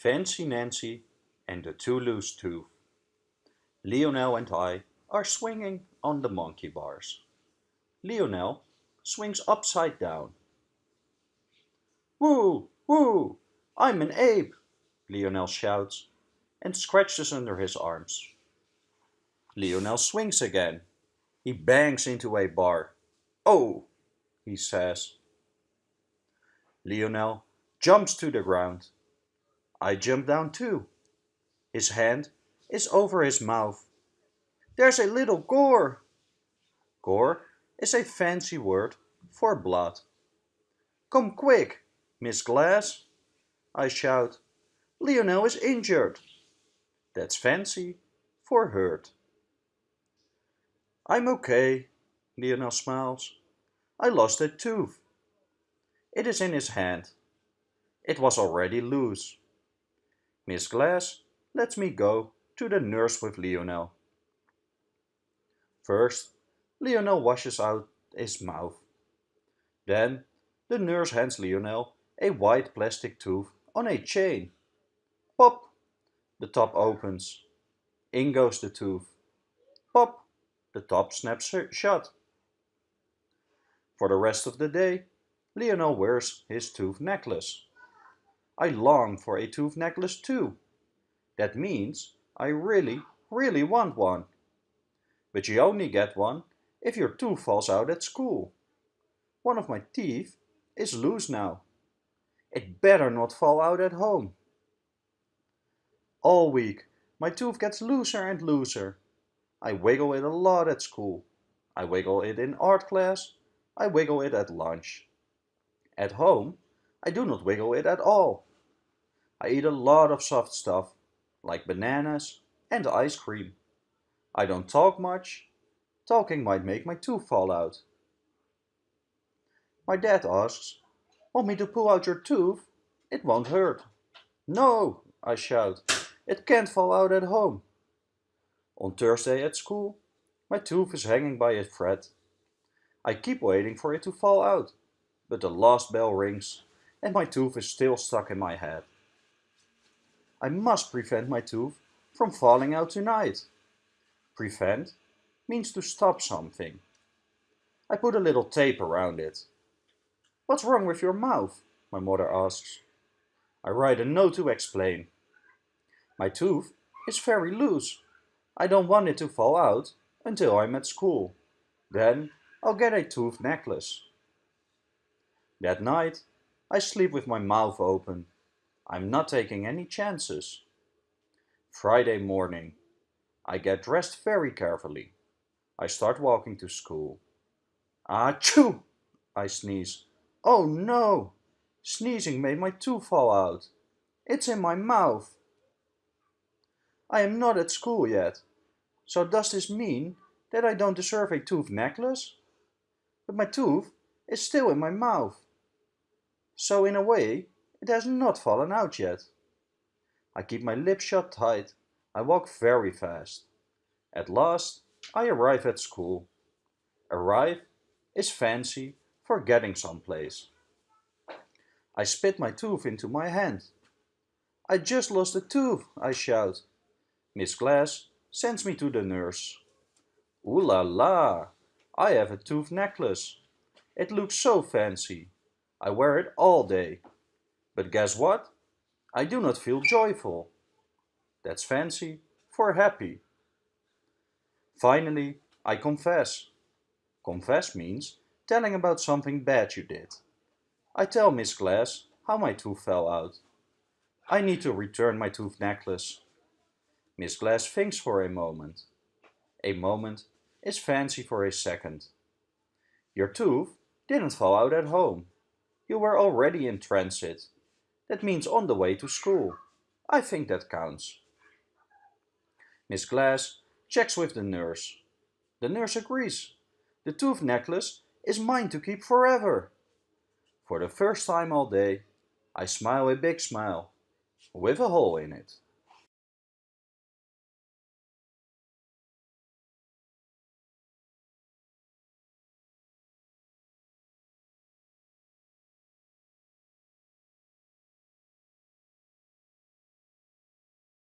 Fancy Nancy and the Too Loose Tooth. Lionel and I are swinging on the monkey bars. Lionel swings upside down. Woo! Woo! I'm an ape! Lionel shouts and scratches under his arms. Lionel swings again. He bangs into a bar. Oh! he says. Lionel jumps to the ground. I jump down too. His hand is over his mouth. There's a little gore. Gore is a fancy word for blood. Come quick, Miss Glass, I shout. Lionel is injured. That's fancy for hurt. I'm okay, Lionel smiles. I lost a tooth. It is in his hand. It was already loose. Miss Glass lets me go to the nurse with Lionel. First, Lionel washes out his mouth. Then, the nurse hands Lionel a white plastic tooth on a chain. Pop! The top opens. In goes the tooth. Pop! The top snaps shut. For the rest of the day, Lionel wears his tooth necklace. I long for a tooth necklace too. That means I really, really want one. But you only get one if your tooth falls out at school. One of my teeth is loose now. It better not fall out at home. All week, my tooth gets looser and looser. I wiggle it a lot at school. I wiggle it in art class. I wiggle it at lunch. At home, I do not wiggle it at all. I eat a lot of soft stuff, like bananas and ice cream. I don't talk much. Talking might make my tooth fall out. My dad asks, Want me to pull out your tooth? It won't hurt. No, I shout. It can't fall out at home. On Thursday at school, my tooth is hanging by a thread. I keep waiting for it to fall out, but the last bell rings and my tooth is still stuck in my head. I must prevent my tooth from falling out tonight. Prevent means to stop something. I put a little tape around it. What's wrong with your mouth? My mother asks. I write a note to explain. My tooth is very loose. I don't want it to fall out until I'm at school. Then I'll get a tooth necklace. That night, I sleep with my mouth open. I'm not taking any chances. Friday morning. I get dressed very carefully. I start walking to school. Achoo! I sneeze. Oh no! Sneezing made my tooth fall out. It's in my mouth. I am not at school yet. So does this mean that I don't deserve a tooth necklace? But my tooth is still in my mouth. So in a way, it has not fallen out yet. I keep my lips shut tight. I walk very fast. At last, I arrive at school. Arrive is fancy for getting someplace. I spit my tooth into my hand. I just lost a tooth, I shout. Miss Glass sends me to the nurse. Ooh la la, I have a tooth necklace. It looks so fancy. I wear it all day. But guess what? I do not feel joyful. That's fancy for happy. Finally, I confess. Confess means telling about something bad you did. I tell Miss Glass how my tooth fell out. I need to return my tooth necklace. Miss Glass thinks for a moment. A moment is fancy for a second. Your tooth didn't fall out at home. You were already in transit that means on the way to school. I think that counts. Miss Glass checks with the nurse. The nurse agrees. The tooth necklace is mine to keep forever. For the first time all day, I smile a big smile with a hole in it.